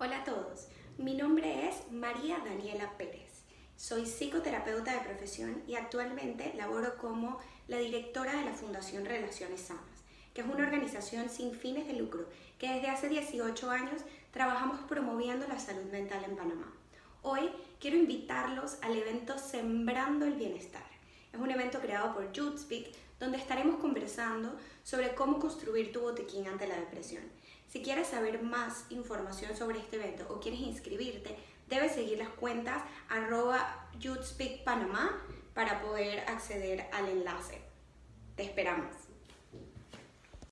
Hola a todos, mi nombre es María Daniela Pérez. Soy psicoterapeuta de profesión y actualmente laboro como la directora de la Fundación Relaciones Sanas, que es una organización sin fines de lucro que desde hace 18 años trabajamos promoviendo la salud mental en Panamá. Hoy quiero invitarlos al evento Sembrando el Bienestar. Evento creado por Speak donde estaremos conversando sobre cómo construir tu botiquín ante la depresión. Si quieres saber más información sobre este evento o quieres inscribirte, debes seguir las cuentas arroba Panamá para poder acceder al enlace. Te esperamos.